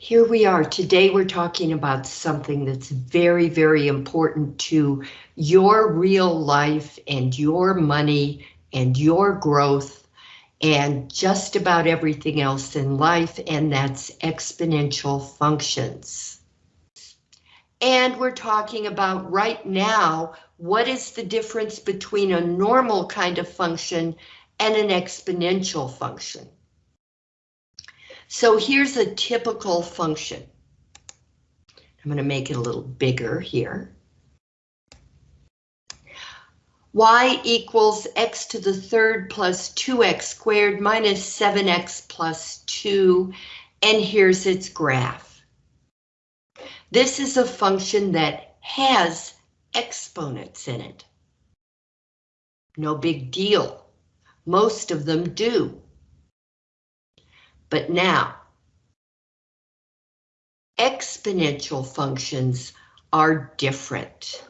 Here we are. Today we're talking about something that's very, very important to your real life and your money and your growth and just about everything else in life, and that's exponential functions. And we're talking about right now, what is the difference between a normal kind of function and an exponential function? So here's a typical function. I'm going to make it a little bigger here. y equals x to the third plus 2x squared minus 7x plus 2, and here's its graph. This is a function that has exponents in it. No big deal. Most of them do. But now, exponential functions are different.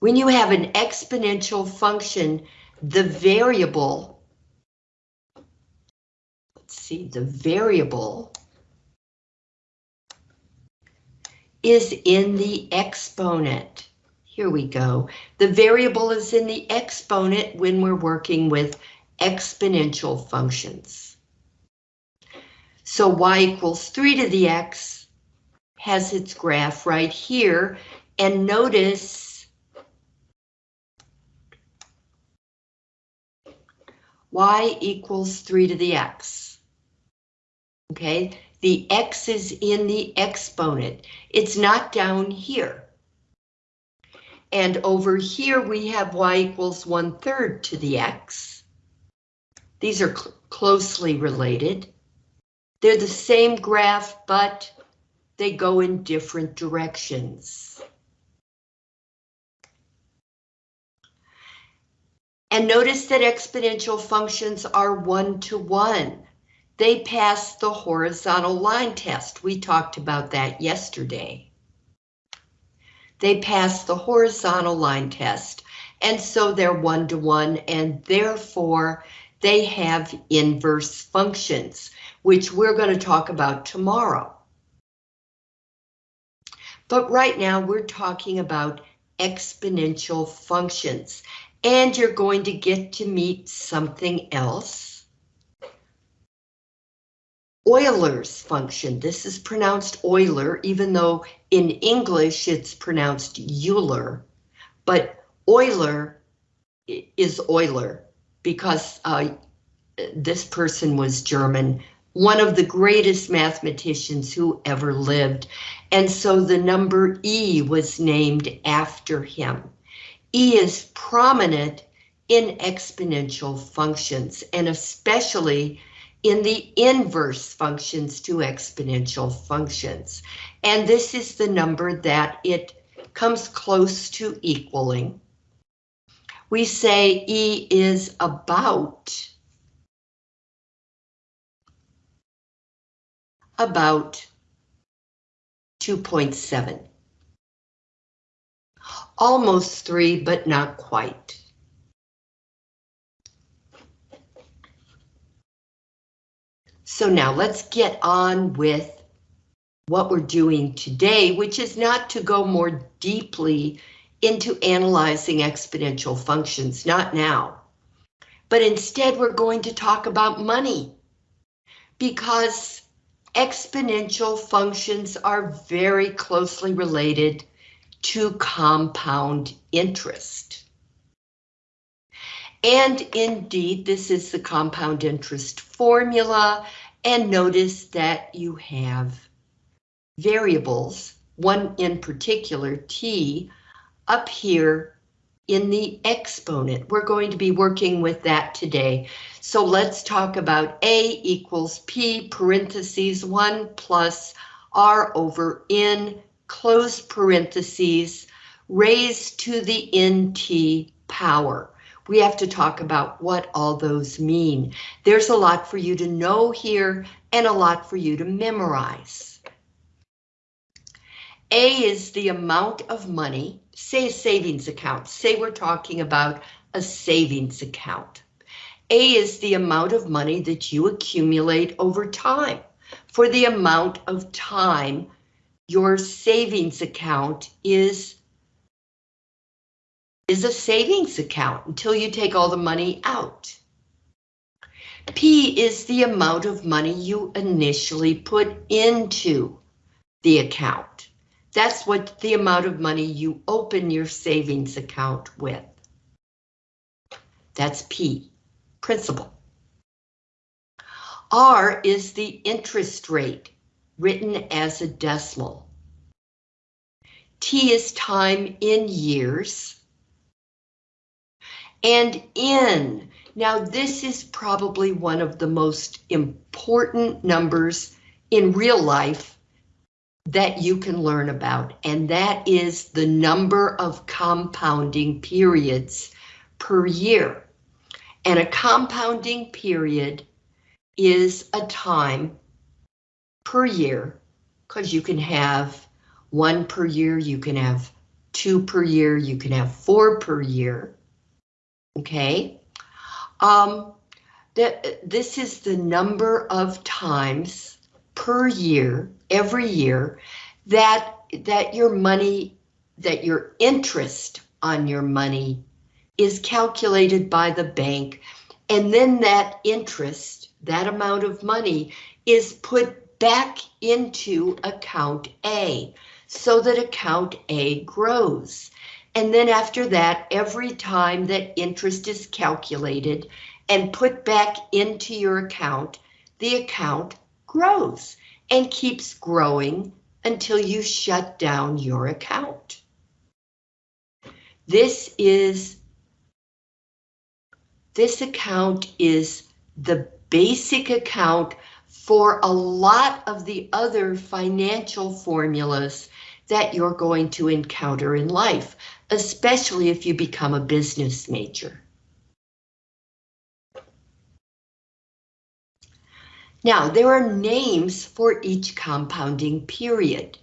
When you have an exponential function, the variable, let's see, the variable is in the exponent. Here we go. The variable is in the exponent when we're working with exponential functions. So y equals 3 to the x has its graph right here, and notice y equals 3 to the x. Okay, the x is in the exponent. It's not down here. And over here we have y equals 1 third to the x. These are cl closely related. They're the same graph, but they go in different directions. And notice that exponential functions are one-to-one. -one. They pass the horizontal line test. We talked about that yesterday. They pass the horizontal line test, and so they're one-to-one, -one, and therefore they have inverse functions, which we're going to talk about tomorrow. But right now we're talking about exponential functions, and you're going to get to meet something else. Euler's function. This is pronounced Euler, even though in English it's pronounced Euler, but Euler is Euler because uh, this person was German, one of the greatest mathematicians who ever lived. And so the number E was named after him. E is prominent in exponential functions and especially in the inverse functions to exponential functions. And this is the number that it comes close to equaling we say E is about about 2.7. Almost 3, but not quite. So now let's get on with what we're doing today, which is not to go more deeply into analyzing exponential functions, not now. But instead, we're going to talk about money because exponential functions are very closely related to compound interest. And indeed, this is the compound interest formula. And notice that you have variables, one in particular, t, up here in the exponent. We're going to be working with that today. So let's talk about A equals P parentheses 1 plus R over N close parentheses raised to the NT power. We have to talk about what all those mean. There's a lot for you to know here and a lot for you to memorize. A is the amount of money say a savings account, say we're talking about a savings account. A is the amount of money that you accumulate over time. For the amount of time your savings account is is a savings account until you take all the money out. P is the amount of money you initially put into the account. That's what the amount of money you open your savings account with. That's P, principal. R is the interest rate, written as a decimal. T is time in years. And N, now this is probably one of the most important numbers in real life that you can learn about, and that is the number of compounding periods per year. And a compounding period is a time per year, because you can have one per year, you can have two per year, you can have four per year. Okay. Um, that this is the number of times per year, every year, that that your money, that your interest on your money is calculated by the bank, and then that interest, that amount of money, is put back into account A so that account A grows. And then after that, every time that interest is calculated and put back into your account, the account grows and keeps growing until you shut down your account. This is this account is the basic account for a lot of the other financial formulas that you're going to encounter in life, especially if you become a business major. Now, there are names for each compounding period.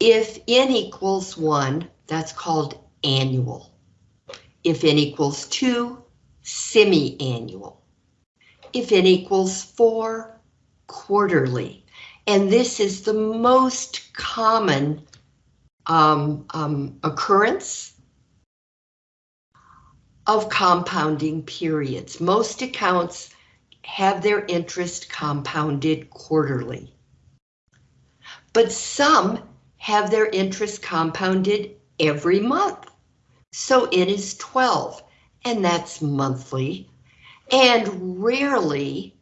If n equals 1, that's called annual. If n equals 2, semi-annual. If n equals 4, quarterly. And this is the most common um, um, occurrence of compounding periods. Most accounts have their interest compounded quarterly. But some have their interest compounded every month. So it is 12, and that's monthly. And rarely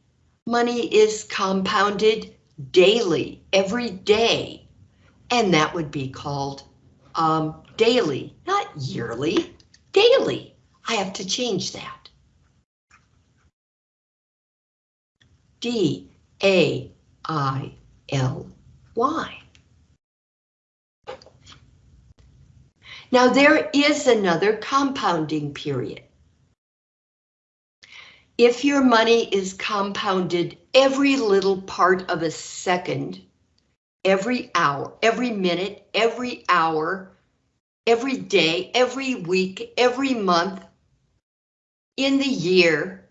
money is compounded daily, every day, and that would be called um, daily, not yearly, daily. I have to change that. D A I L Y. Now there is another compounding period. If your money is compounded every little part of a second, every hour, every minute, every hour, every day, every week, every month, in the year,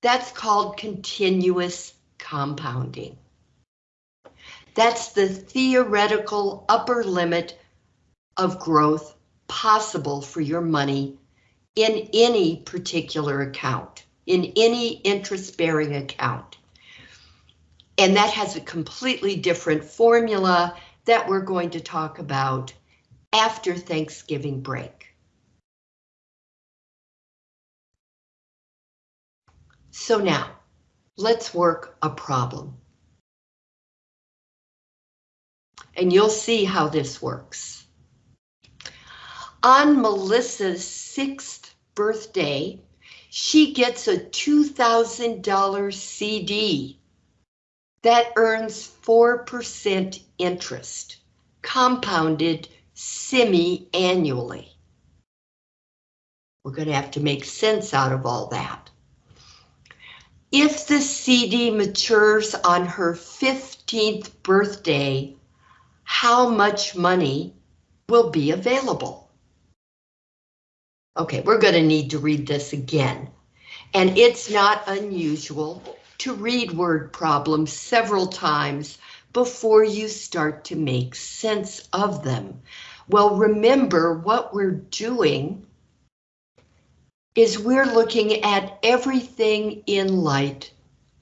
that's called continuous compounding. That's the theoretical upper limit of growth possible for your money in any particular account, in any interest-bearing account. And that has a completely different formula that we're going to talk about after Thanksgiving break. So now, let's work a problem. And you'll see how this works. On Melissa's sixth birthday, she gets a $2,000 CD that earns 4% interest, compounded semi-annually. We're going to have to make sense out of all that. If the CD matures on her 15th birthday, how much money will be available? Okay, we're going to need to read this again. And it's not unusual to read word problems several times before you start to make sense of them. Well, remember what we're doing is we're looking at everything in light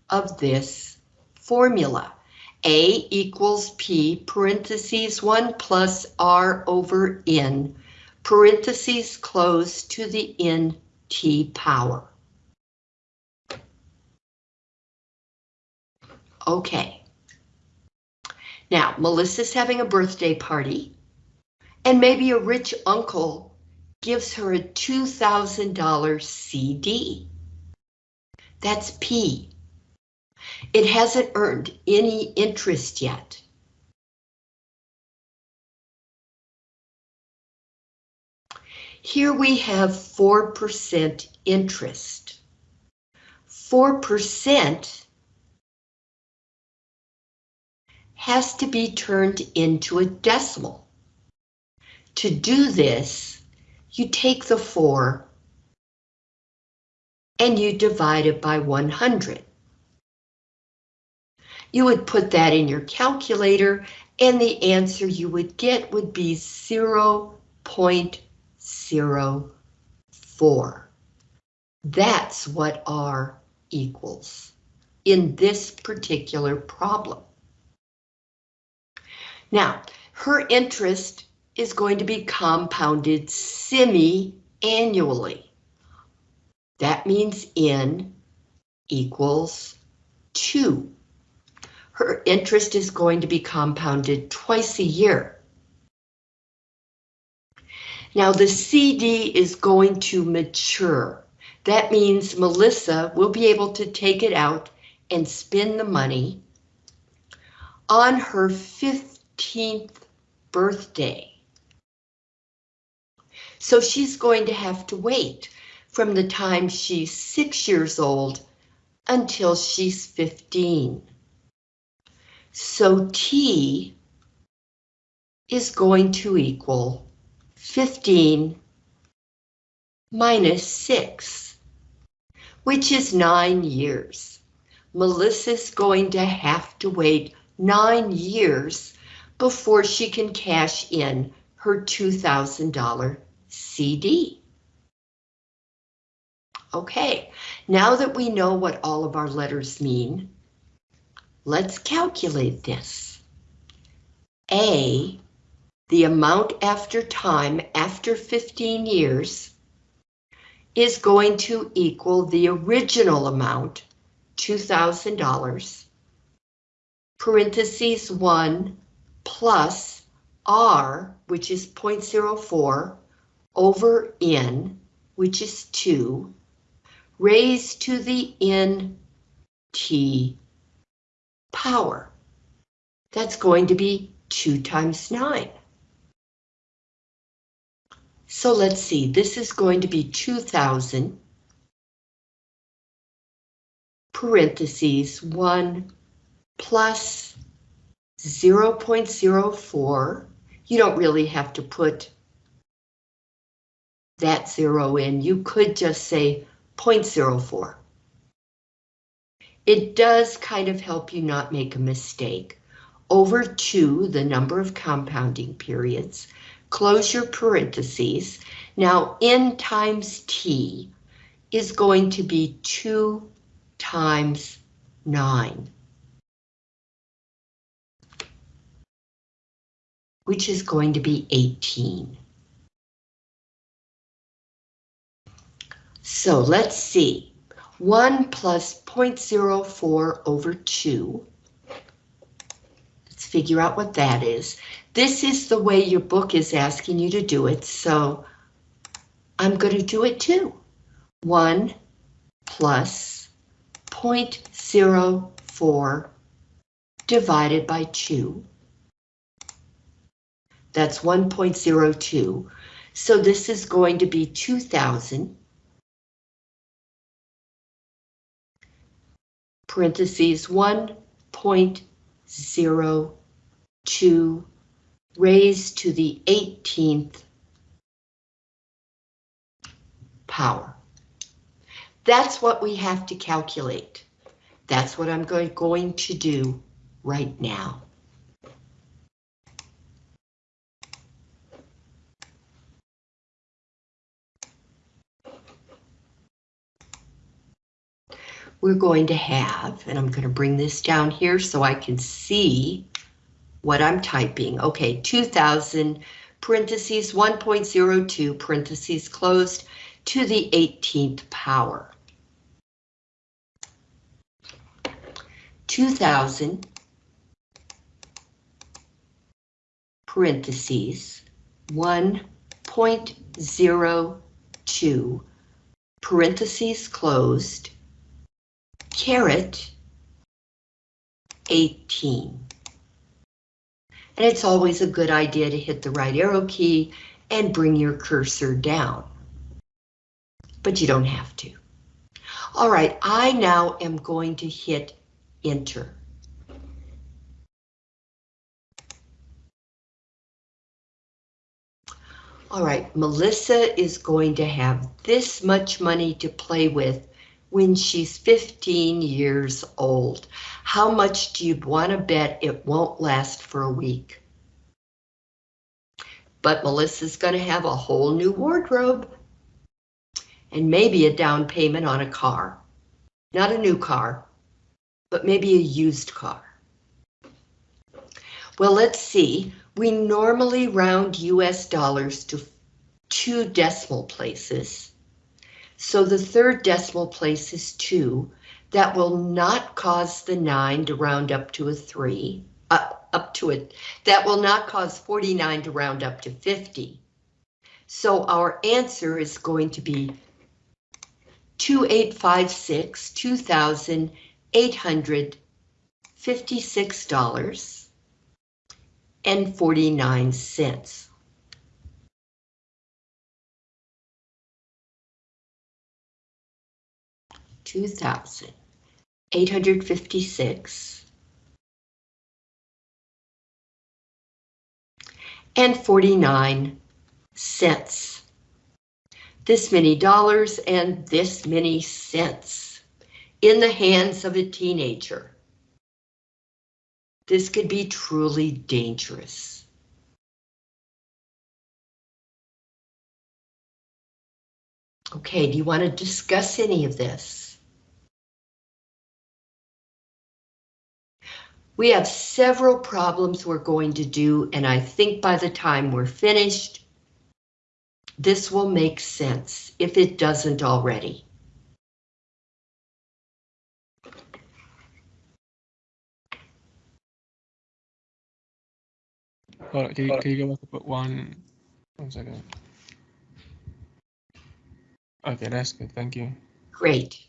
of this formula. A equals P parentheses 1 plus R over N parentheses close to the N T power. Okay. Now, Melissa's having a birthday party, and maybe a rich uncle gives her a $2,000 CD. That's P. It hasn't earned any interest yet. Here we have 4% interest. 4% has to be turned into a decimal. To do this, you take the 4 and you divide it by 100. You would put that in your calculator and the answer you would get would be 0.04. That's what R equals in this particular problem. Now, her interest is going to be compounded semi-annually. That means N equals 2. Her interest is going to be compounded twice a year. Now the CD is going to mature. That means Melissa will be able to take it out and spend the money on her 15th birthday. So she's going to have to wait from the time she's six years old until she's 15. So T is going to equal 15 minus 6, which is 9 years. Melissa's going to have to wait 9 years before she can cash in her $2,000 CD. Okay, now that we know what all of our letters mean, let's calculate this. A, the amount after time after 15 years, is going to equal the original amount, $2,000, parentheses 1 plus R, which is 0.04, over N, which is 2, raised to the nt power. That's going to be 2 times 9. So let's see, this is going to be 2,000 parentheses 1 plus 0.04. You don't really have to put that zero in. You could just say 0.04. It does kind of help you not make a mistake. Over 2, the number of compounding periods, close your parentheses. Now n times t is going to be 2 times 9. Which is going to be 18. So let's see. 1 plus 0.04 over 2. Let's figure out what that is. This is the way your book is asking you to do it, so I'm going to do it too. 1 plus 0.04 divided by 2. That's 1.02. So this is going to be 2,000 parentheses 1.02 raised to the 18th power. That's what we have to calculate. That's what I'm going, going to do right now. We're going to have, and I'm going to bring this down here so I can see what I'm typing. Okay, 2000 parentheses 1.02 parentheses closed to the 18th power. 2000 parentheses 1.02 parentheses closed caret 18. And it's always a good idea to hit the right arrow key and bring your cursor down. But you don't have to. All right, I now am going to hit enter. All right, Melissa is going to have this much money to play with when she's 15 years old. How much do you want to bet it won't last for a week? But Melissa's going to have a whole new wardrobe and maybe a down payment on a car. Not a new car, but maybe a used car. Well, let's see. We normally round US dollars to two decimal places. So the third decimal place is 2. That will not cause the 9 to round up to a 3, up, up to it. That will not cause 49 to round up to 50. So our answer is going to be 2856, $2,856 and 49 cents. Two thousand eight hundred fifty-six and forty-nine cents. This many dollars and this many cents in the hands of a teenager. This could be truly dangerous. Okay, do you want to discuss any of this? We have several problems we're going to do, and I think by the time we're finished, this will make sense if it doesn't already. Can you, can you go back one, one second? Okay, that's good, thank you. Great.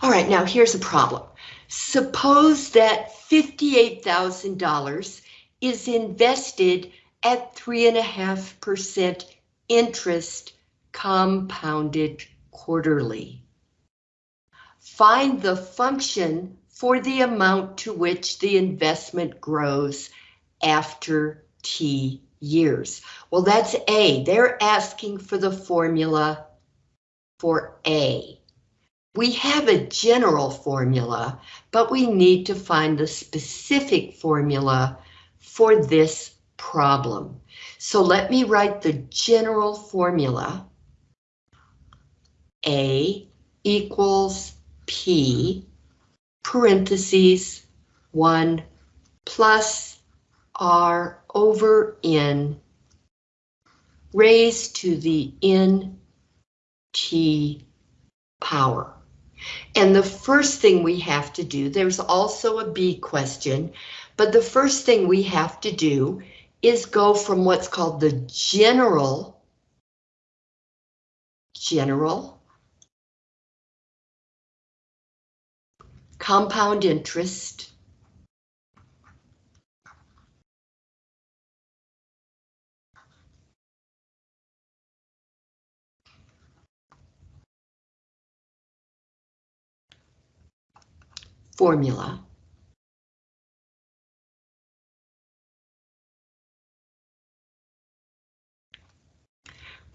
All right, now here's a problem. Suppose that $58,000 is invested at 3.5% interest compounded quarterly. Find the function for the amount to which the investment grows after T years. Well, that's A. They're asking for the formula for A. We have a general formula, but we need to find the specific formula for this problem. So let me write the general formula. A equals P, parentheses, 1 plus R over N raised to the N T power. And the first thing we have to do, there's also a B question, but the first thing we have to do is go from what's called the general, general compound interest formula.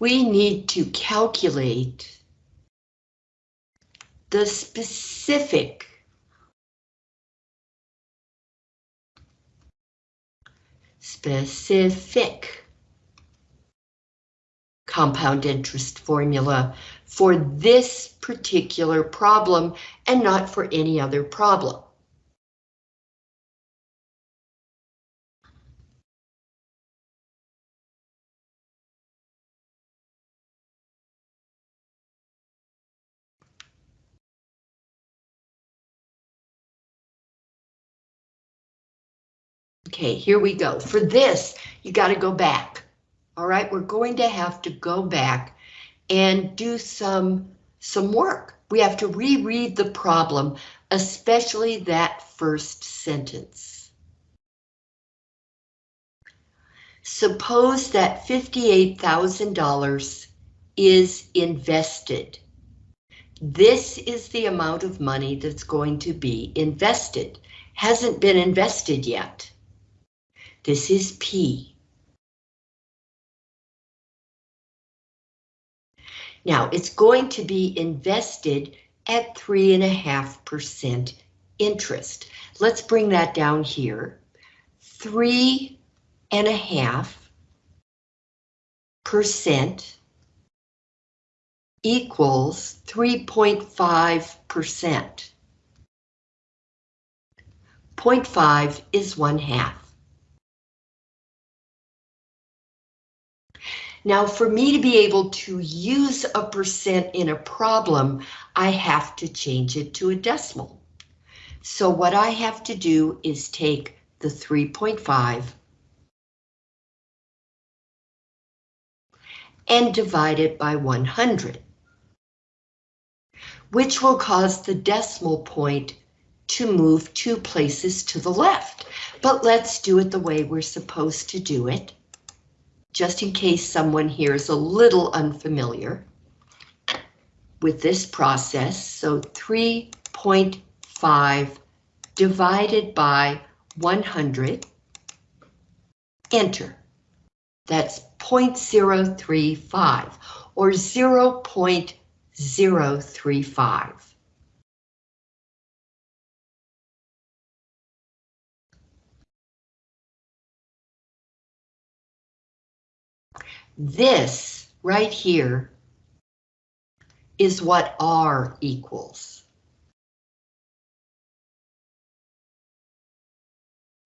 we need to calculate the specific specific compound interest formula for this particular problem and not for any other problem. Okay, here we go. For this, you got to go back. All right, we're going to have to go back and do some, some work. We have to reread the problem, especially that first sentence. Suppose that $58,000 is invested. This is the amount of money that's going to be invested. Hasn't been invested yet. This is P. Now it's going to be invested at three and a half percent interest. Let's bring that down here. Three and a half percent equals 3.5 percent. 0.5 is one half. Now for me to be able to use a percent in a problem, I have to change it to a decimal. So what I have to do is take the 3.5 and divide it by 100, which will cause the decimal point to move two places to the left. But let's do it the way we're supposed to do it just in case someone here is a little unfamiliar with this process. So 3.5 divided by 100, enter. That's 0.035 or 0.035. This right here is what R equals.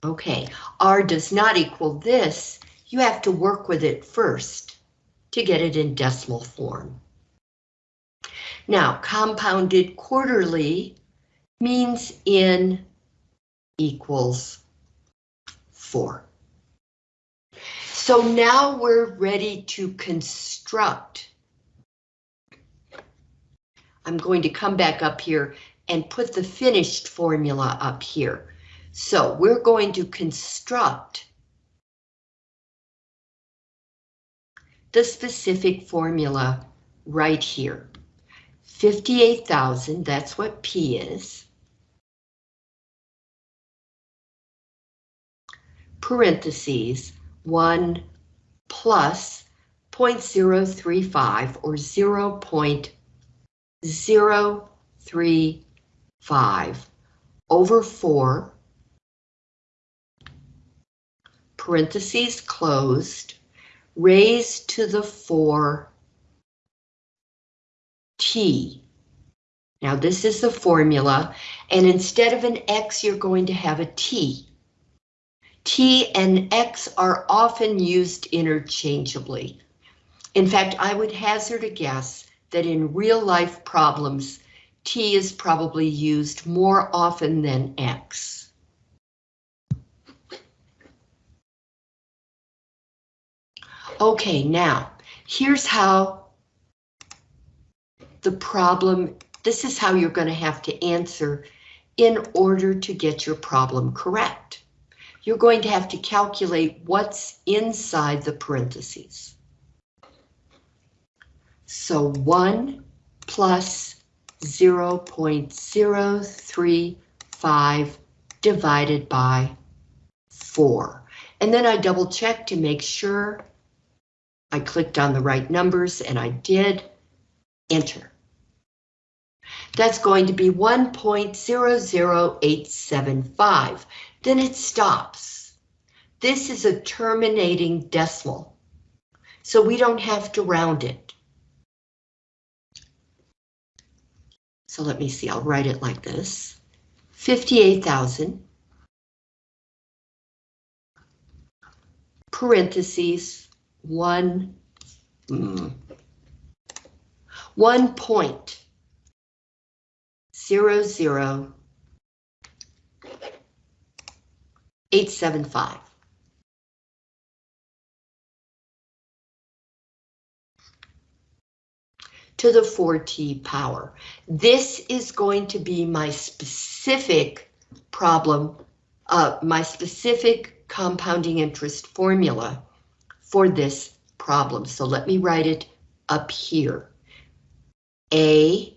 Okay, R does not equal this. You have to work with it first to get it in decimal form. Now, compounded quarterly means in equals 4. So now we're ready to construct. I'm going to come back up here and put the finished formula up here. So we're going to construct the specific formula right here. 58,000, that's what P is. Parentheses, 1 plus 0.035 or 0.035 over 4, parentheses closed, raised to the 4 t. Now this is the formula, and instead of an x, you're going to have a t. T and X are often used interchangeably. In fact, I would hazard a guess that in real life problems, T is probably used more often than X. Okay, now, here's how the problem, this is how you're going to have to answer in order to get your problem correct you're going to have to calculate what's inside the parentheses. So 1 plus 0 0.035 divided by 4. And then I double check to make sure I clicked on the right numbers and I did enter. That's going to be 1.00875. Then it stops. This is a terminating decimal, so we don't have to round it. So let me see, I'll write it like this. 58,000 parentheses, one, mm, one point zero zero eight seven five. to the 4t power. This is going to be my specific problem, uh, my specific compounding interest formula for this problem. So let me write it up here. A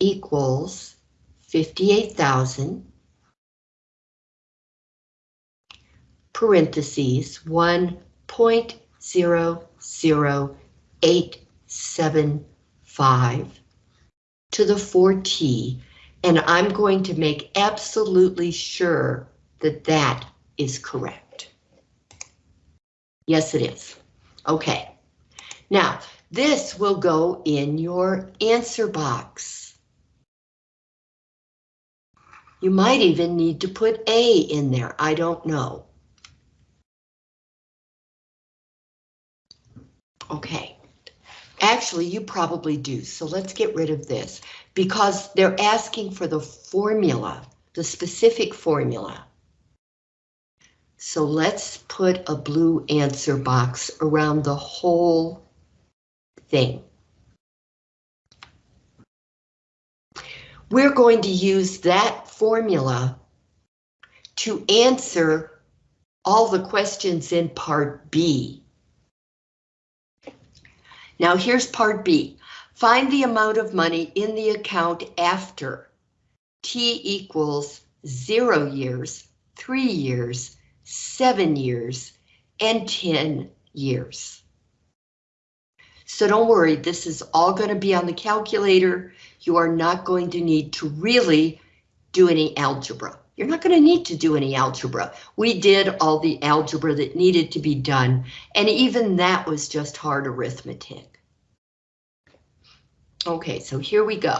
equals 58,000 parentheses 1.00875 to the 4t and I'm going to make absolutely sure that that is correct. Yes, it is. Okay. Now, this will go in your answer box. You might even need to put A in there. I don't know. Okay. Actually, you probably do. So let's get rid of this because they're asking for the formula, the specific formula. So let's put a blue answer box around the whole thing. We're going to use that formula to answer all the questions in part B. Now here's part B. Find the amount of money in the account after T equals zero years, three years, seven years, and 10 years. So don't worry, this is all going to be on the calculator. You are not going to need to really do any algebra. You're not going to need to do any algebra. We did all the algebra that needed to be done, and even that was just hard arithmetic. Okay, so here we go.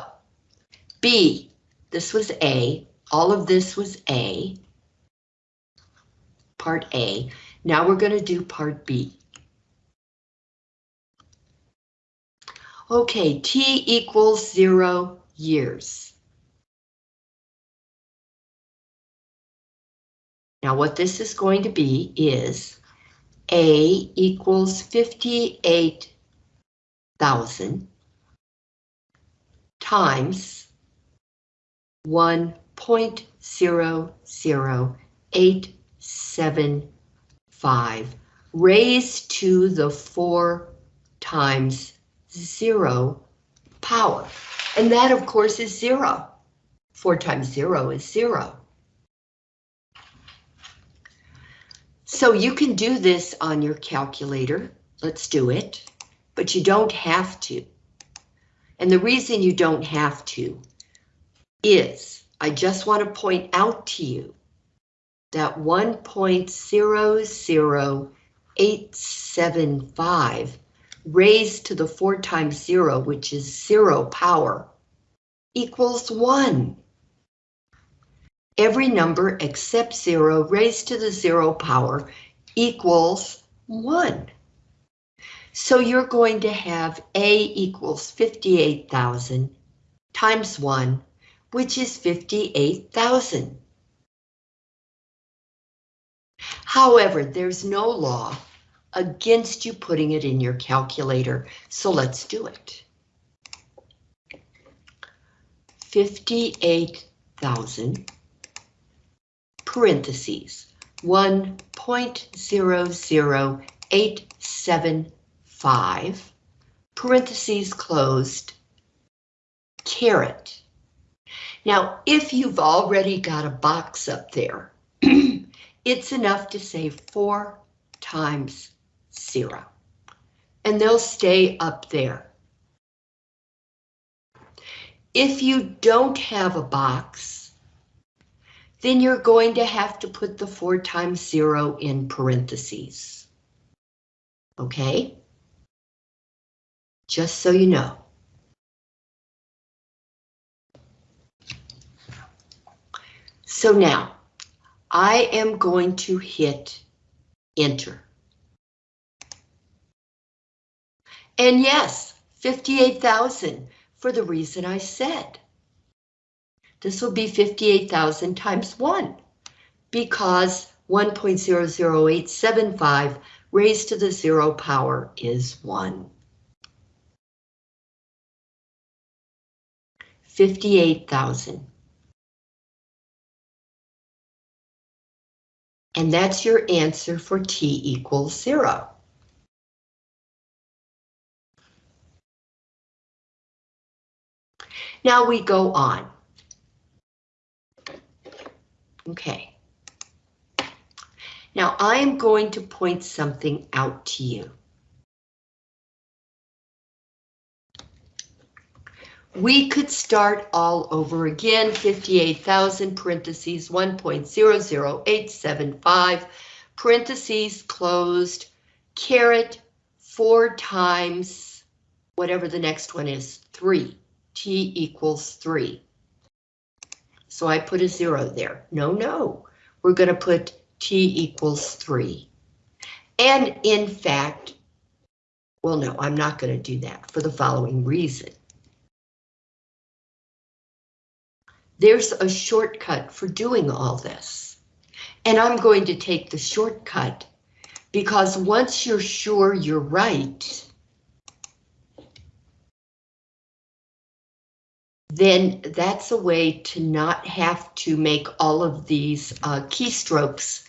B, this was A, all of this was A part A. Now we're going to do part B. Okay, T equals zero years. Now what this is going to be is A equals 58,000 times 1.00875 raised to the four times zero power. And that, of course, is zero. Four times zero is zero. So you can do this on your calculator. Let's do it, but you don't have to. And the reason you don't have to is I just want to point out to you that 1.00875 raised to the 4 times 0, which is 0 power, equals 1. Every number except 0 raised to the 0 power equals 1. So you're going to have A equals 58,000 times 1, which is 58,000. However, there's no law against you putting it in your calculator, so let's do it. 58,000 parentheses 1.00875 parentheses closed caret. Now, if you've already got a box up there, it's enough to say 4 times 0. and they'll stay up there. If you don't have a box, then you're going to have to put the 4 times 0 in parentheses. Okay? Just so you know. So now, I am going to hit enter. And yes, 58,000 for the reason I said. This will be 58,000 times 1 because 1.00875 raised to the zero power is 1. 58,000. And that's your answer for t equals 0. Now we go on. Okay. Now I am going to point something out to you. We could start all over again, 58,000 parentheses 1.00875 parentheses closed, caret 4 times whatever the next one is, 3 t equals 3. So I put a 0 there. No, no. We're going to put t equals 3. And in fact, well, no, I'm not going to do that for the following reason. There's a shortcut for doing all this. And I'm going to take the shortcut because once you're sure you're right, then that's a way to not have to make all of these uh, keystrokes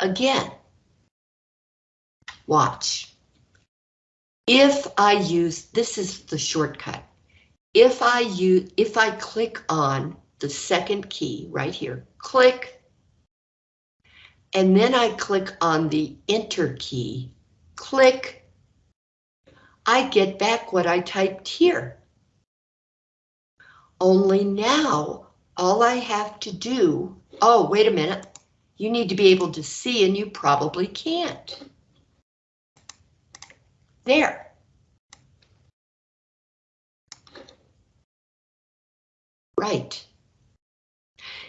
again. Watch. If I use, this is the shortcut. If I use, if I click on the second key right here, click, and then I click on the enter key, click, I get back what I typed here. Only now, all I have to do, oh, wait a minute, you need to be able to see and you probably can't. There. Right.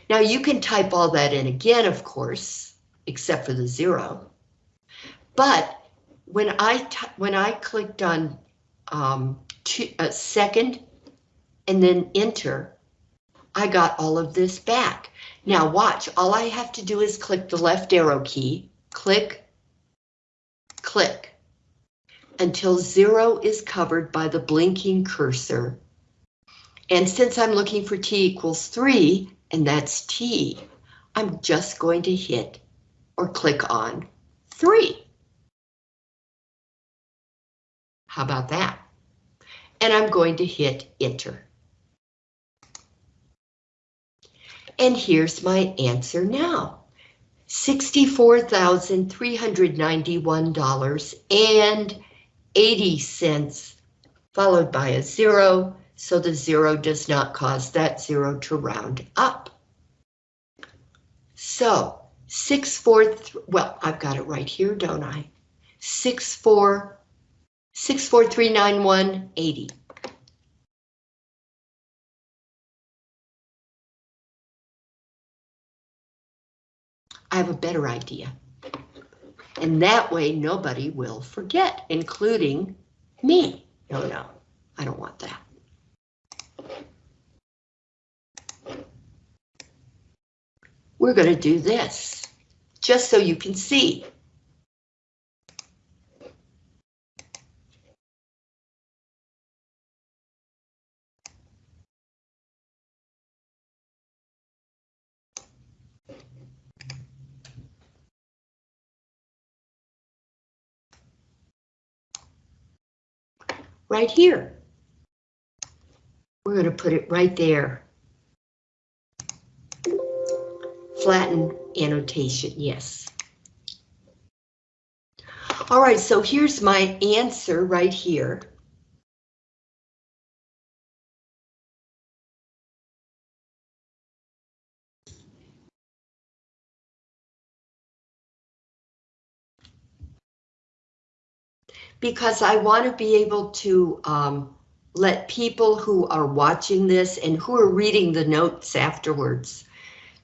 Now you can type all that in again, of course, except for the zero. But when I when I clicked on um, two, uh, second and then enter, I got all of this back. Now watch, all I have to do is click the left arrow key, click, click, until zero is covered by the blinking cursor. And since I'm looking for t equals three, and that's t, I'm just going to hit or click on three. How about that? And I'm going to hit enter. And here's my answer now. $64,391.80 followed by a zero, so the zero does not cause that zero to round up. So six four, well, I've got it right here, don't I? Six four, six four three nine one eighty. I have a better idea. And that way nobody will forget, including me. No, no, I don't want that. We're going to do this, just so you can see. Right here. We're going to put it right there. Flatten annotation, yes. All right, so here's my answer right here. Because I want to be able to um, let people who are watching this and who are reading the notes afterwards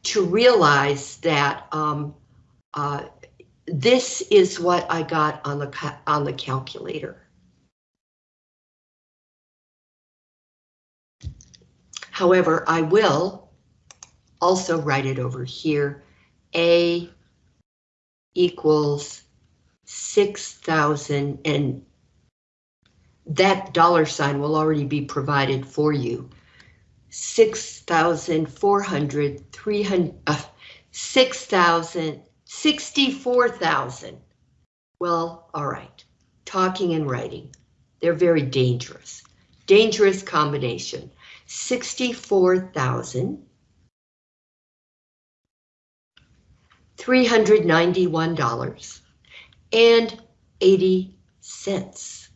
to realize that um, uh, this is what I got on the on the calculator. However, I will also write it over here. A equals 6,000 and that dollar sign will already be provided for you. 6,400, 300, uh, 6,000, 64,000. Well, all right. Talking and writing. They're very dangerous. Dangerous combination. 64,000. $391 and 80 cents.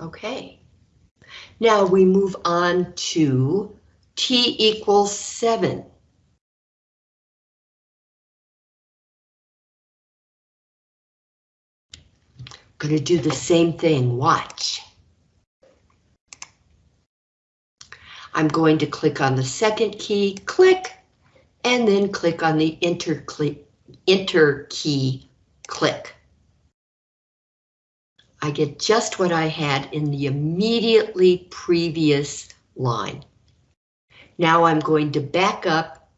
Okay. Now we move on to T equals 7. Going to do the same thing, watch. I'm going to click on the second key, click, and then click on the enter, click, enter key, click. I get just what I had in the immediately previous line. Now I'm going to back up,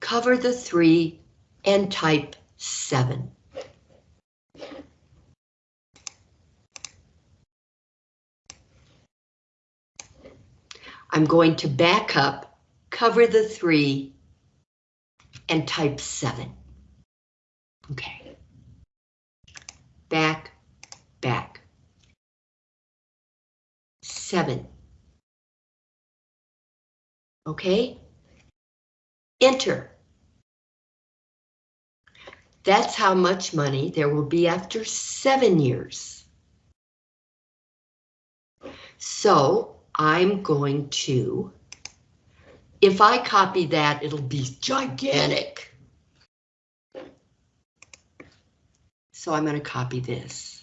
cover the three, and type seven. I'm going to back up, cover the three, and type seven. Okay. Back, back. Seven. Okay. Enter. That's how much money there will be after seven years. So I'm going to, if I copy that, it'll be gigantic. So I'm going to copy this.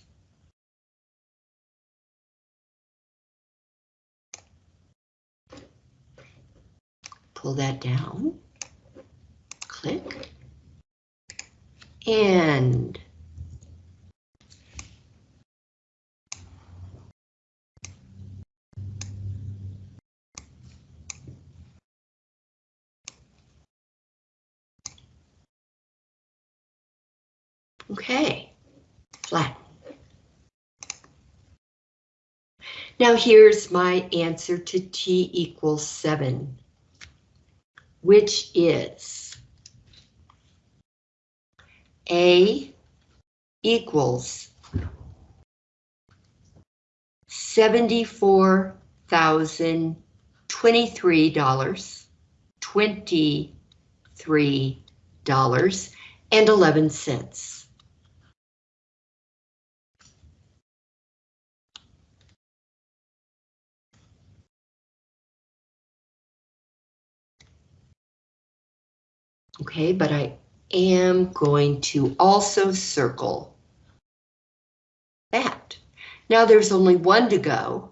Pull that down, click, and Okay, flat. Now here's my answer to t equals 7, which is A equals seventy-four thousand twenty-three dollars, twenty-three dollars and eleven cents. Okay, but I am going to also circle that. Now there's only one to go.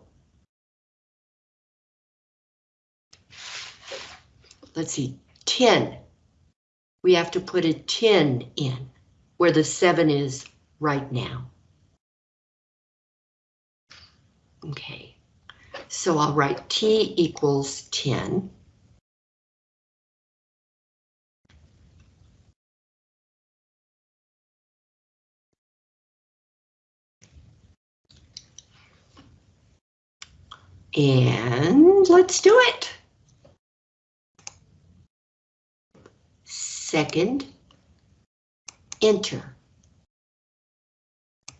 Let's see, 10. We have to put a 10 in where the 7 is right now. Okay, so I'll write T equals 10. And let's do it. Second, enter.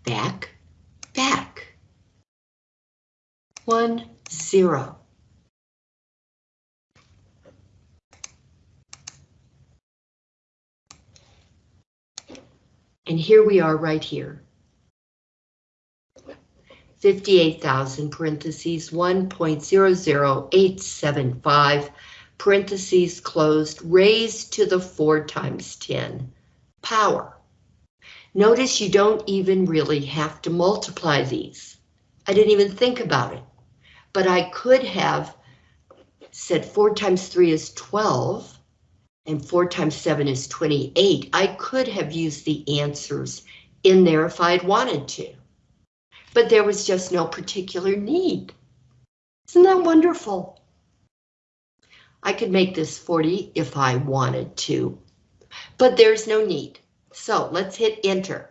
Back, back. One, zero. And here we are right here. 58,000 parentheses 1.00875 parentheses closed raised to the 4 times 10 power. Notice you don't even really have to multiply these. I didn't even think about it, but I could have said 4 times 3 is 12 and 4 times 7 is 28. I could have used the answers in there if I'd wanted to but there was just no particular need. Isn't that wonderful? I could make this 40 if I wanted to, but there's no need. So let's hit enter.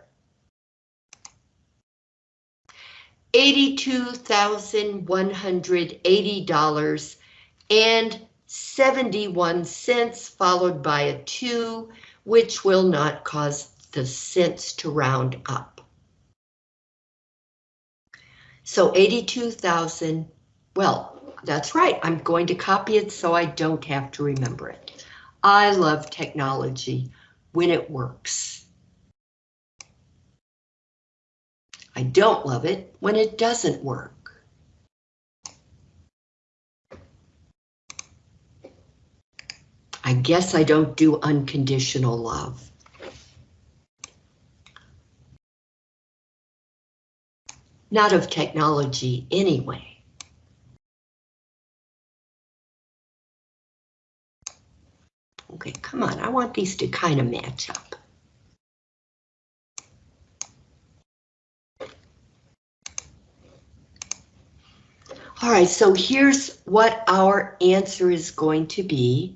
$82,180 and 71 cents followed by a 2, which will not cause the cents to round up. So 82,000, well, that's right. I'm going to copy it so I don't have to remember it. I love technology when it works. I don't love it when it doesn't work. I guess I don't do unconditional love. Not of technology anyway. Okay, come on, I want these to kind of match up. All right, so here's what our answer is going to be.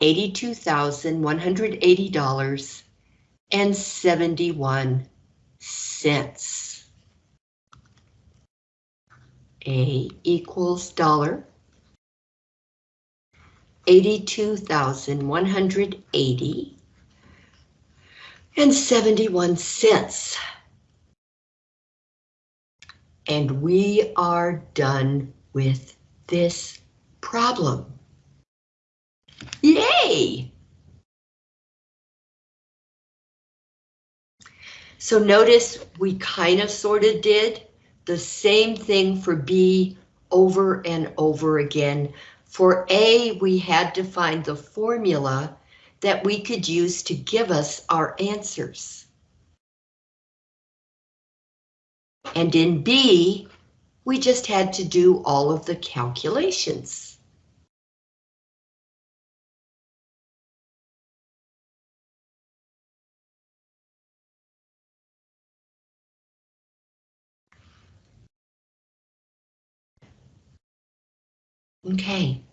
$82,180 and 71 cents. A equals dollar. 82,180 and 71 cents. And we are done with this problem. Yay! So notice we kind of sort of did the same thing for B over and over again. For A, we had to find the formula that we could use to give us our answers. And in B, we just had to do all of the calculations. Okay.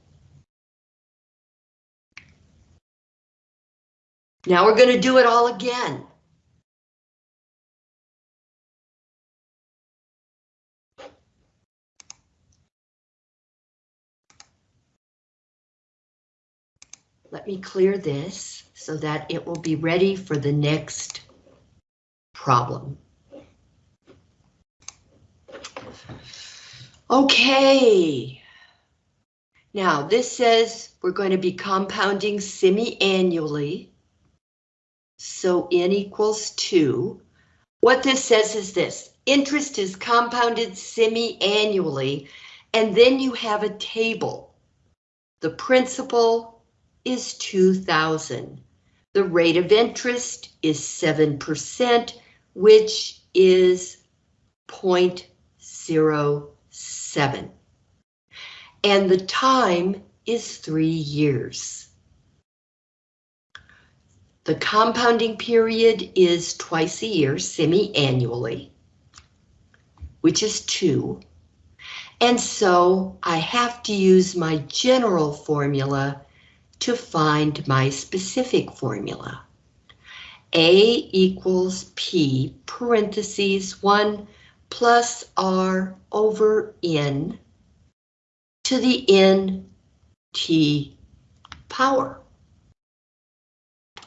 Now we're going to do it all again. Let me clear this so that it will be ready for the next problem. Okay. Now this says we're going to be compounding semi-annually. So n equals 2. What this says is this, interest is compounded semi-annually, and then you have a table. The principal is 2,000. The rate of interest is 7%, which is 0.07 and the time is three years. The compounding period is twice a year, semi-annually, which is two. And so I have to use my general formula to find my specific formula. A equals P parentheses 1 plus R over N to the n t power.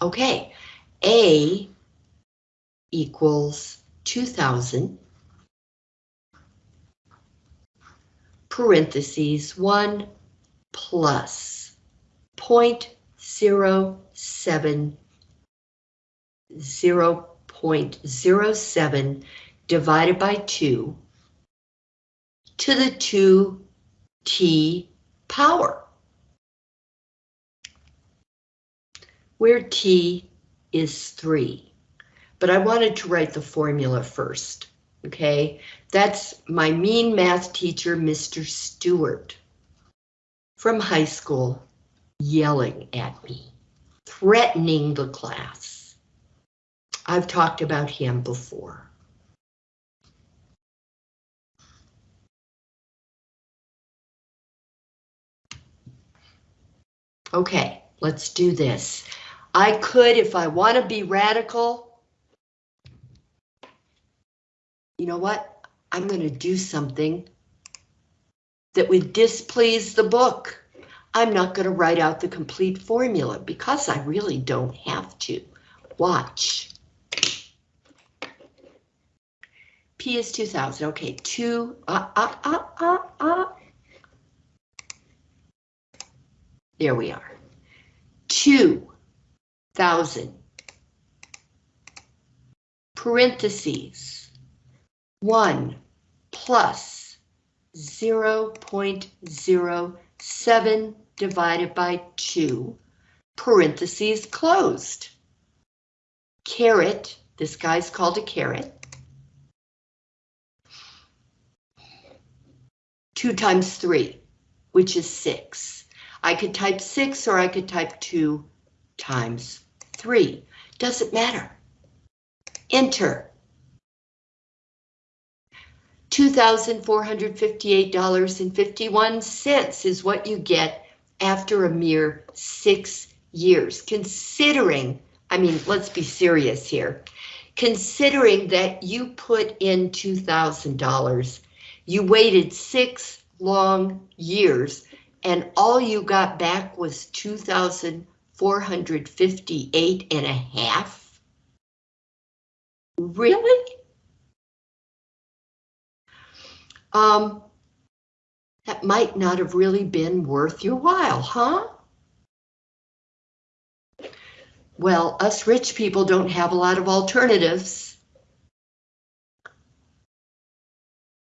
Okay, A equals 2000 parentheses 1 plus 0.07 0.07 divided by 2 to the 2t power, where t is 3. But I wanted to write the formula first, okay? That's my mean math teacher, Mr. Stewart, from high school, yelling at me, threatening the class. I've talked about him before. Okay, let's do this. I could, if I want to be radical, you know what? I'm going to do something that would displease the book. I'm not going to write out the complete formula because I really don't have to. Watch. P is 2000. Okay, two. Uh, uh, uh, uh, uh. There we are. 2,000. Parentheses. 1 plus 0.07 divided by 2. Parentheses closed. Caret. This guy's called a caret. 2 times 3, which is 6. I could type 6 or I could type 2 times 3. Doesn't matter. Enter. $2,458.51 is what you get after a mere six years. Considering, I mean, let's be serious here. Considering that you put in $2,000, you waited six long years and all you got back was 2,458 and a half? Really? Um, that might not have really been worth your while, huh? Well, us rich people don't have a lot of alternatives.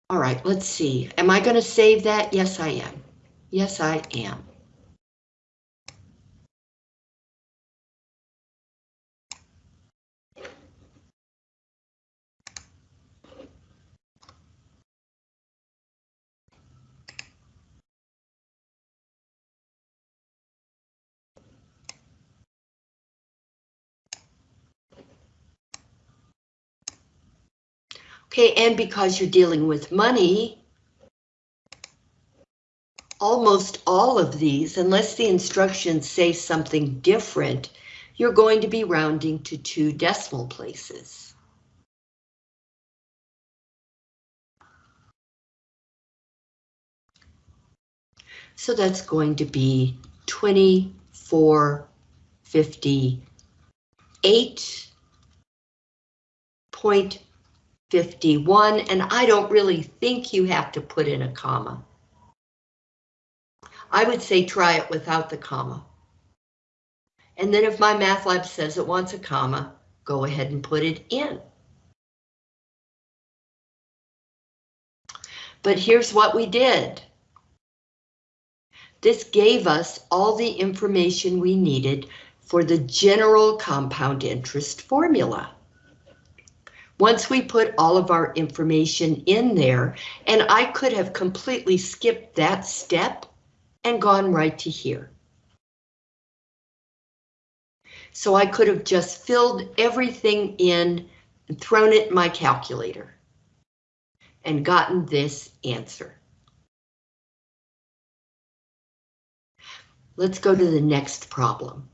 All right, let's see. Am I going to save that? Yes, I am. Yes, I am. Okay, and because you're dealing with money, almost all of these, unless the instructions say something different, you're going to be rounding to two decimal places. So that's going to be 2458.51, and I don't really think you have to put in a comma. I would say try it without the comma. And then if MyMathLab says it wants a comma, go ahead and put it in. But here's what we did. This gave us all the information we needed for the general compound interest formula. Once we put all of our information in there, and I could have completely skipped that step and gone right to here. So I could have just filled everything in and thrown it in my calculator and gotten this answer. Let's go to the next problem.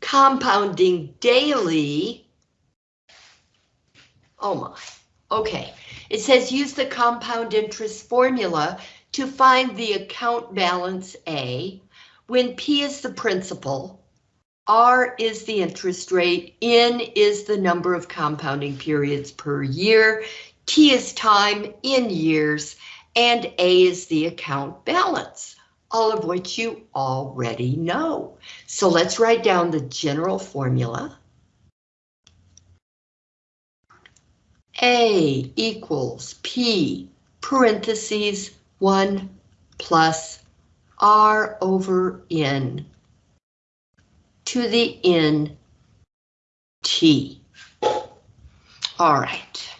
Compounding daily. Oh my, okay. It says use the compound interest formula to find the account balance A when P is the principal, R is the interest rate, N is the number of compounding periods per year, T is time in years, and A is the account balance. all of which you already know. So let's write down the general formula. A equals P parentheses 1 plus R over N to the N T. All right.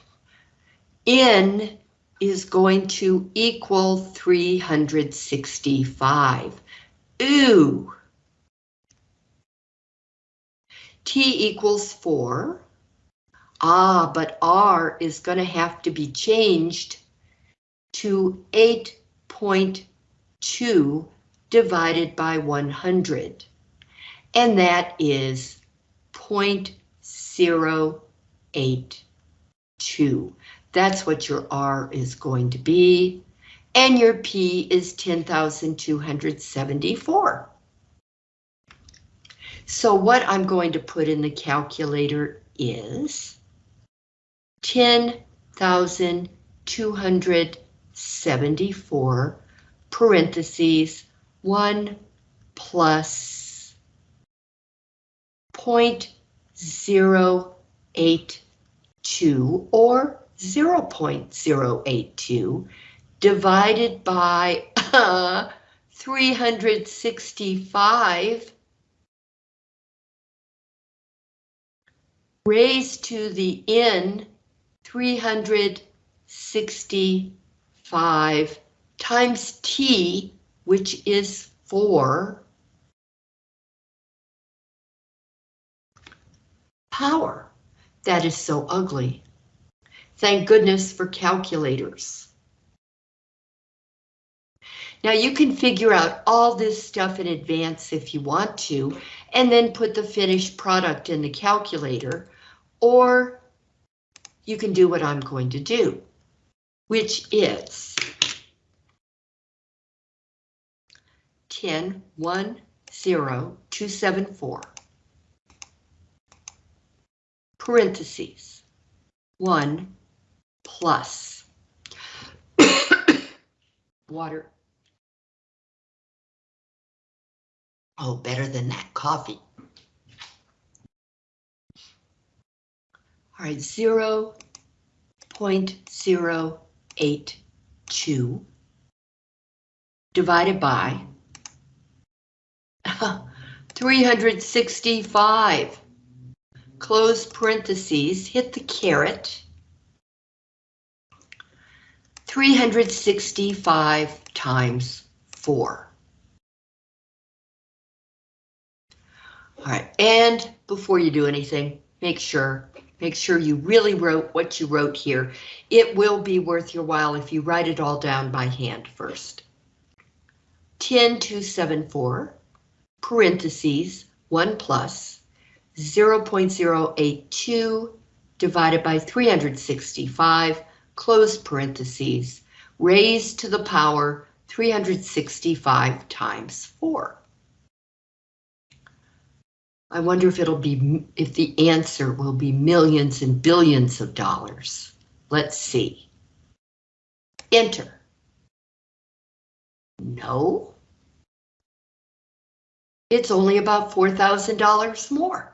N is going to equal 365. Ooh. T equals 4. Ah, but R is going to have to be changed to 8.2 divided by 100. And that is 0.082. That's what your R is going to be. And your P is 10,274. So what I'm going to put in the calculator is 10,274 parentheses 1 plus 0.082 or 0.082 divided by uh, 365 raised to the n 365 times t, which is 4, power. That is so ugly. Thank goodness for calculators. Now you can figure out all this stuff in advance if you want to, and then put the finished product in the calculator, or you can do what I'm going to do, which is 10, 1, 0, 274, parentheses, 1 plus water. Oh, better than that coffee. All right, 0 0.082 divided by 365. Close parentheses, hit the caret. 365 times 4. All right, and before you do anything, make sure, make sure you really wrote what you wrote here. It will be worth your while if you write it all down by hand first. 10274, parentheses, 1 plus 0.082 divided by 365, close parentheses, raised to the power 365 times 4. I wonder if it'll be, if the answer will be millions and billions of dollars. Let's see. Enter. No. It's only about $4,000 more.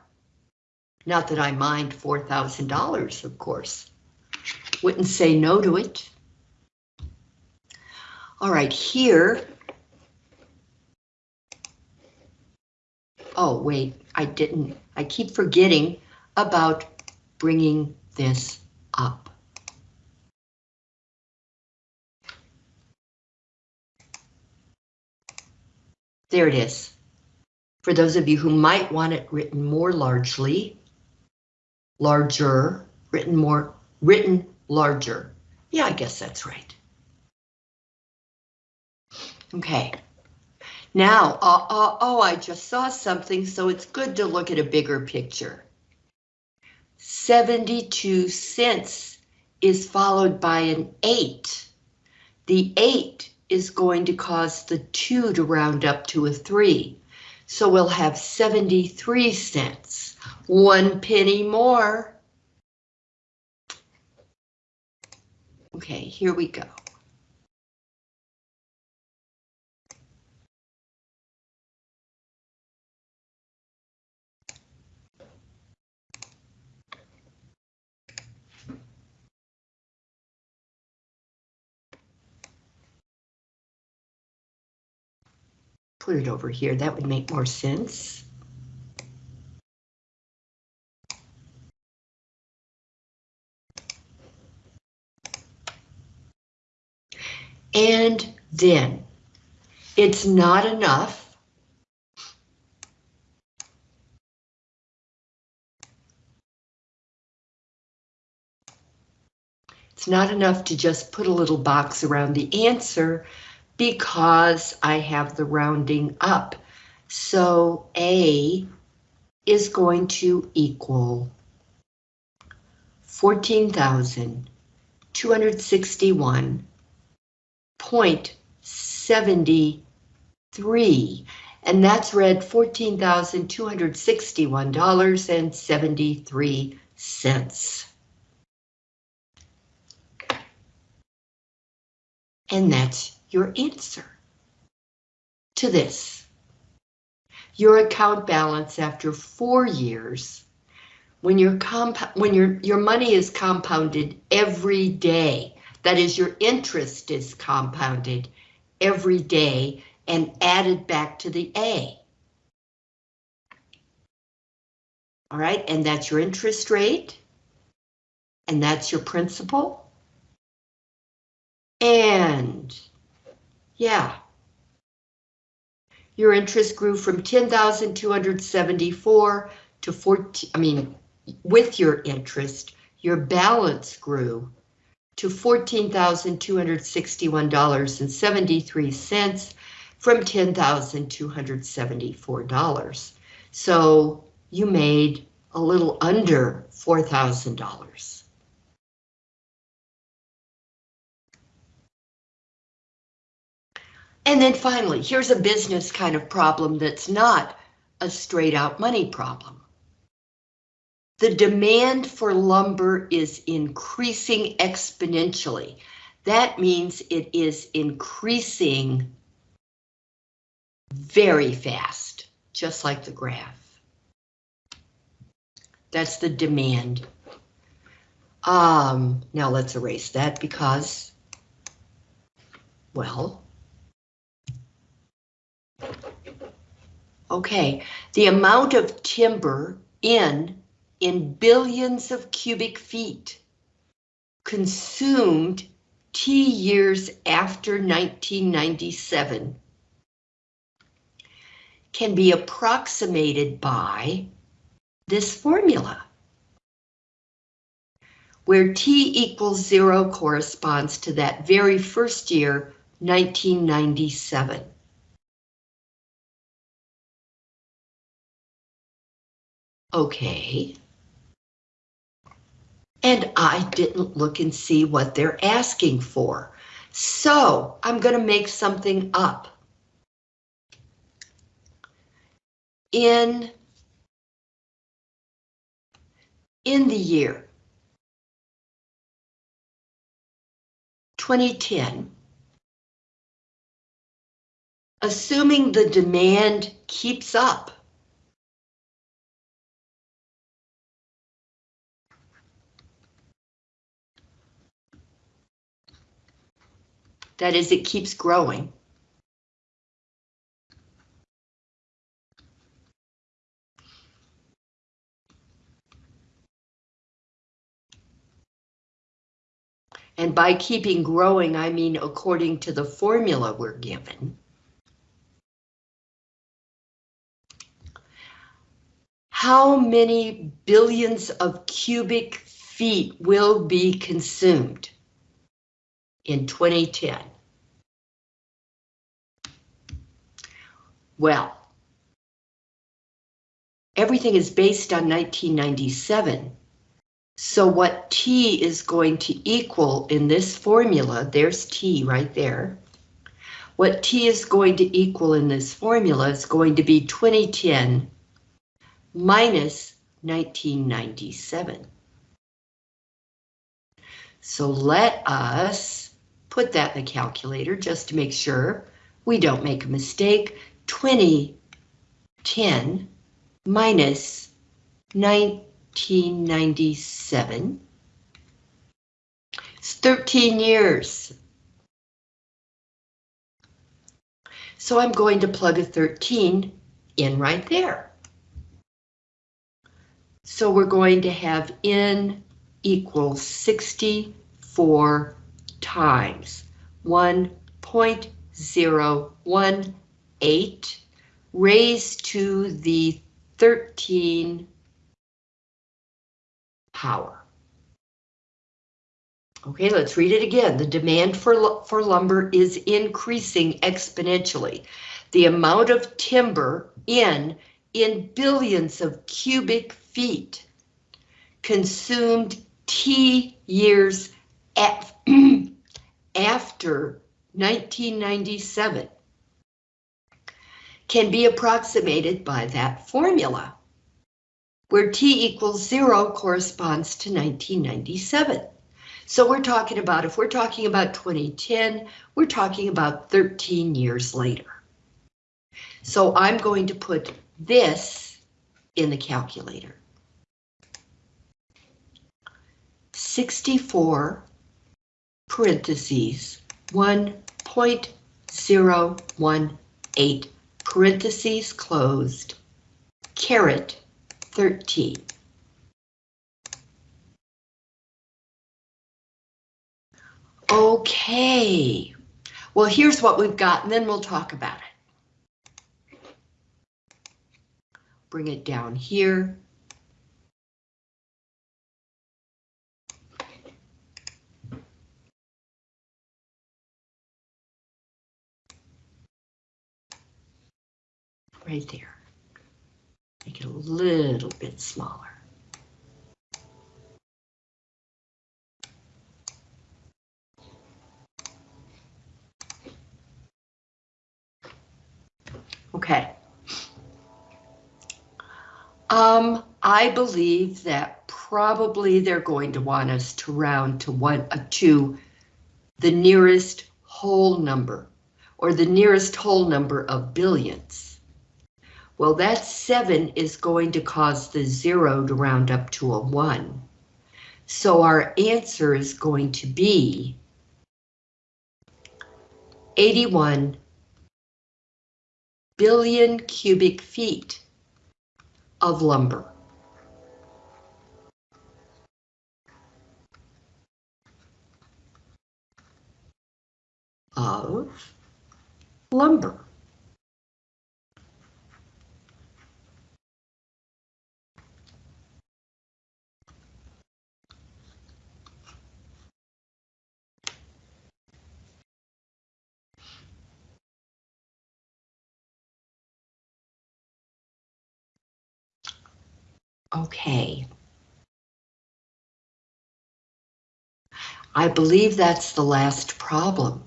Not that I mind $4,000, of course. Wouldn't say no to it. All right, here. Oh, wait, I didn't. I keep forgetting about bringing this up. There it is. For those of you who might want it written more largely, larger, written more, written larger. Yeah, I guess that's right. Okay. Now, uh, uh, oh, I just saw something, so it's good to look at a bigger picture. 72 cents is followed by an 8. The 8 is going to cause the 2 to round up to a 3. So we'll have 73 cents. One penny more. Okay, here we go. Over here. That would make more sense. And then it's not enough. It's not enough to just put a little box around the answer because I have the rounding up. So A is going to equal 14,261.73 and that's read $14,261.73. And that's your answer to this. Your account balance after four years, when your comp when your your money is compounded every day, that is your interest is compounded every day and added back to the A. All right, and that's your interest rate. And that's your principal. And yeah, your interest grew from 10,274 to 14, I mean, with your interest, your balance grew to $14,261.73 from $10,274. So you made a little under $4,000. And then finally, here's a business kind of problem that's not a straight out money problem. The demand for lumber is increasing exponentially. That means it is increasing very fast, just like the graph. That's the demand. Um, now let's erase that because, well, Okay, the amount of timber in in billions of cubic feet consumed T years after 1997 can be approximated by this formula, where T equals zero corresponds to that very first year, 1997. Okay. And I didn't look and see what they're asking for. So I'm going to make something up. In, in the year 2010, assuming the demand keeps up, That is, it keeps growing. And by keeping growing, I mean according to the formula we're given. How many billions of cubic feet will be consumed? In 2010. Well, everything is based on 1997. So what T is going to equal in this formula, there's T right there. What T is going to equal in this formula is going to be 2010 minus 1997. So let us put that in the calculator just to make sure we don't make a mistake. 2010 minus 1997. It's 13 years. So I'm going to plug a 13 in right there. So we're going to have N equals 64 times 1.018 raised to the 13 power. Okay, let's read it again. The demand for, for lumber is increasing exponentially. The amount of timber in, in billions of cubic feet consumed T years af after 1997 can be approximated by that formula, where T equals zero corresponds to 1997. So we're talking about, if we're talking about 2010, we're talking about 13 years later. So I'm going to put this in the calculator. 64 parentheses 1.018 parentheses closed caret 13. Okay, well here's what we've got and then we'll talk about it. Bring it down here. Right there. Make it a little bit smaller. Okay. Um, I believe that probably they're going to want us to round to one, uh, to the nearest whole number, or the nearest whole number of billions. Well, that seven is going to cause the zero to round up to a one. So our answer is going to be 81 billion cubic feet of lumber. Of lumber. Okay. I believe that's the last problem.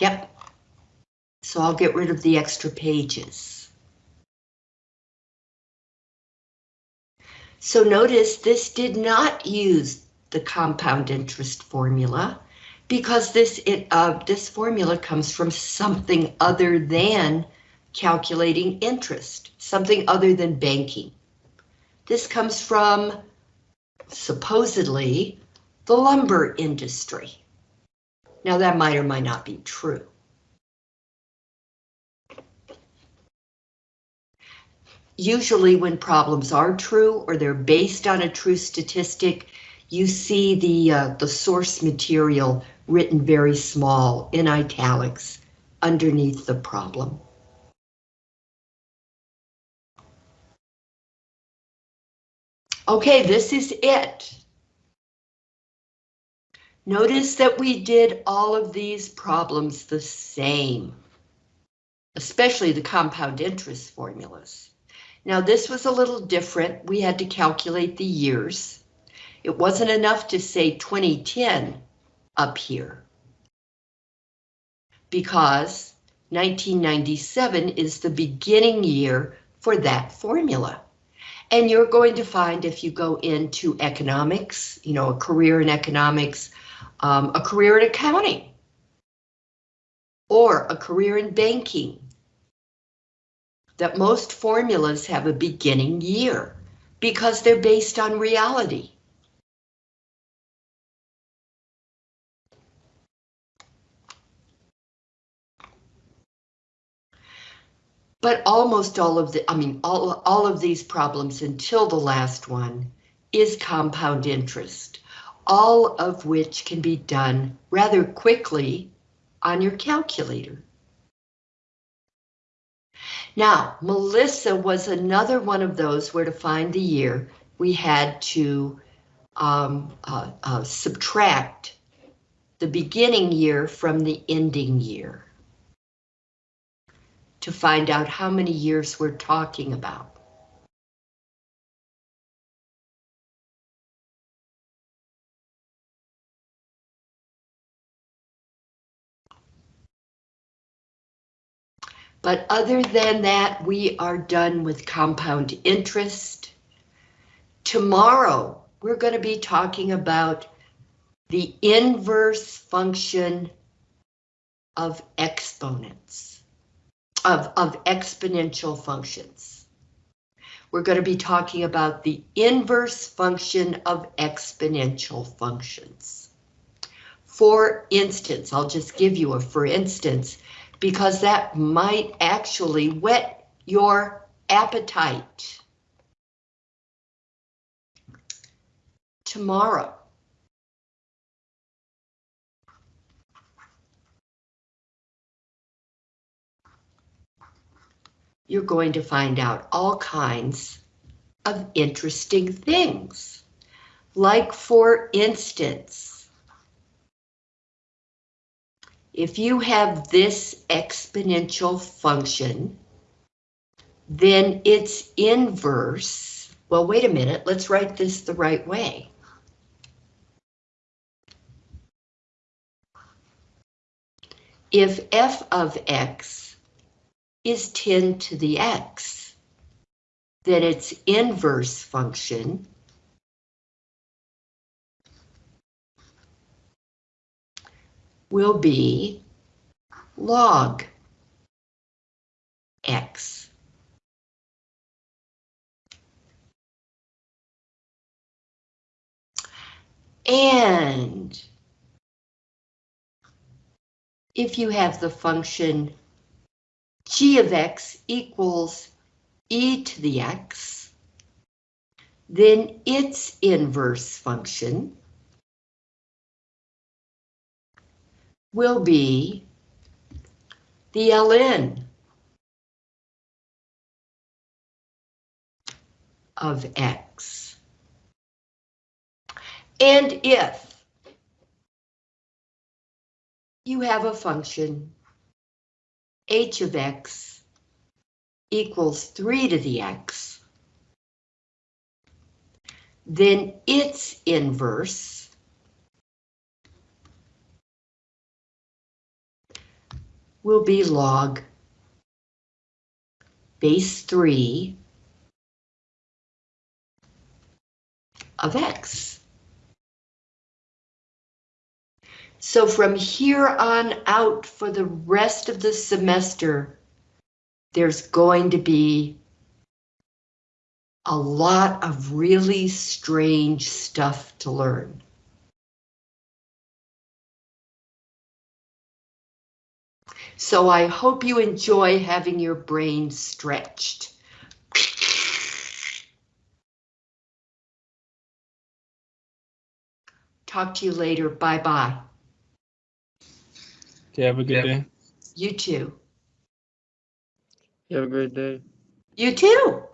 Yep. So I'll get rid of the extra pages. So notice this did not use the compound interest formula because this it, uh, this formula comes from something other than calculating interest, something other than banking. This comes from, supposedly, the lumber industry. Now that might or might not be true. Usually when problems are true or they're based on a true statistic, you see the, uh, the source material written very small in italics underneath the problem. Okay, this is it. Notice that we did all of these problems the same, especially the compound interest formulas. Now this was a little different. We had to calculate the years. It wasn't enough to say 2010 up here because 1997 is the beginning year for that formula. And you're going to find if you go into economics, you know, a career in economics, um, a career in accounting, or a career in banking, that most formulas have a beginning year because they're based on reality. But almost all of the, I mean, all, all of these problems until the last one is compound interest, all of which can be done rather quickly on your calculator. Now, Melissa was another one of those where to find the year we had to um, uh, uh, subtract the beginning year from the ending year to find out how many years we're talking about. But other than that, we are done with compound interest. Tomorrow, we're going to be talking about the inverse function of exponents, of, of exponential functions. We're going to be talking about the inverse function of exponential functions. For instance, I'll just give you a for instance, because that might actually whet your appetite. Tomorrow. You're going to find out all kinds of interesting things. Like for instance, if you have this exponential function, then its inverse, well, wait a minute, let's write this the right way. If f of x is 10 to the x, then its inverse function will be log x. And if you have the function g of x equals e to the x, then its inverse function will be the ln of x. And if you have a function h of x equals 3 to the x, then its inverse will be log base 3 of x. So from here on out for the rest of the semester, there's going to be a lot of really strange stuff to learn. So I hope you enjoy having your brain stretched. Talk to you later. Bye-bye. Okay, have a good Yeah. day. You too. You have a great day. You too.